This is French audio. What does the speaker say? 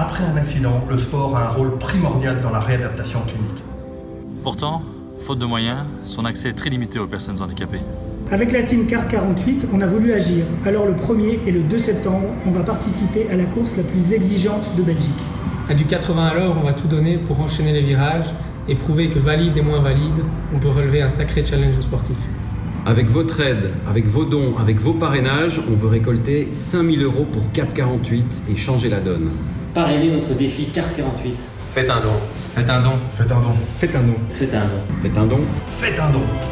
après un accident, le sport a un rôle primordial dans la réadaptation clinique. Pourtant, faute de moyens, son accès est très limité aux personnes handicapées. Avec la team Carte 48, on a voulu agir. Alors le 1er et le 2 septembre, on va participer à la course la plus exigeante de Belgique. À du 80 à l'heure, on va tout donner pour enchaîner les virages et prouver que valide et moins valide, on peut relever un sacré challenge sportif. Avec votre aide, avec vos dons, avec vos parrainages, on veut récolter 5000 euros pour Cap 48 et changer la donne. Parrainez notre défi Carte 48. Faites un don. Faites un don. Faites un don. Faites un don. Faites un don. Faites un don. Faites un don.